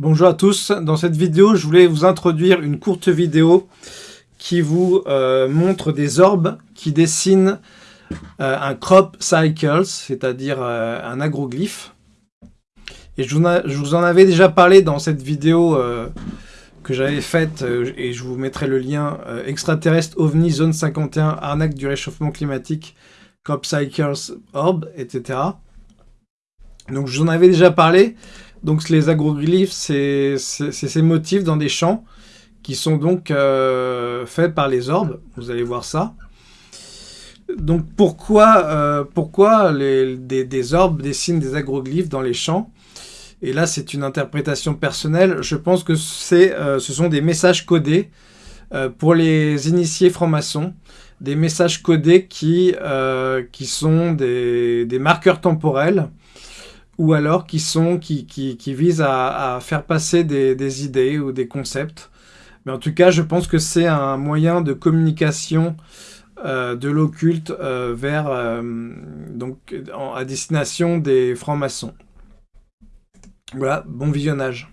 Bonjour à tous, dans cette vidéo je voulais vous introduire une courte vidéo qui vous euh, montre des orbes qui dessinent euh, un crop cycles, c'est-à-dire euh, un agroglyphe. Et je vous, en avais déjà parlé dans cette vidéo que j'avais faite, et je vous mettrai le lien, extraterrestre OVNI zone 51, arnaque du réchauffement climatique, crop cycles, orb, etc. Donc je vous en avais déjà parlé, donc les agroglyphes, c'est ces motifs dans des champs qui sont donc euh, faits par les orbes. Vous allez voir ça. Donc pourquoi, euh, pourquoi les, des, orbes dessinent des agroglyphes dans les champs? Et là, c'est une interprétation personnelle. Je pense que euh, ce sont des messages codés pour les initiés francs-maçons. Des messages codés qui, qui sont des, des marqueurs temporels ou alors qui, sont, qui, qui, visent à, faire passer des, idées ou des concepts. Mais en tout cas, je pense que c'est un moyen de communication euh, de l'occulte euh, vers euh, donc à destination des francs-maçons. Voilà, bon visionnage.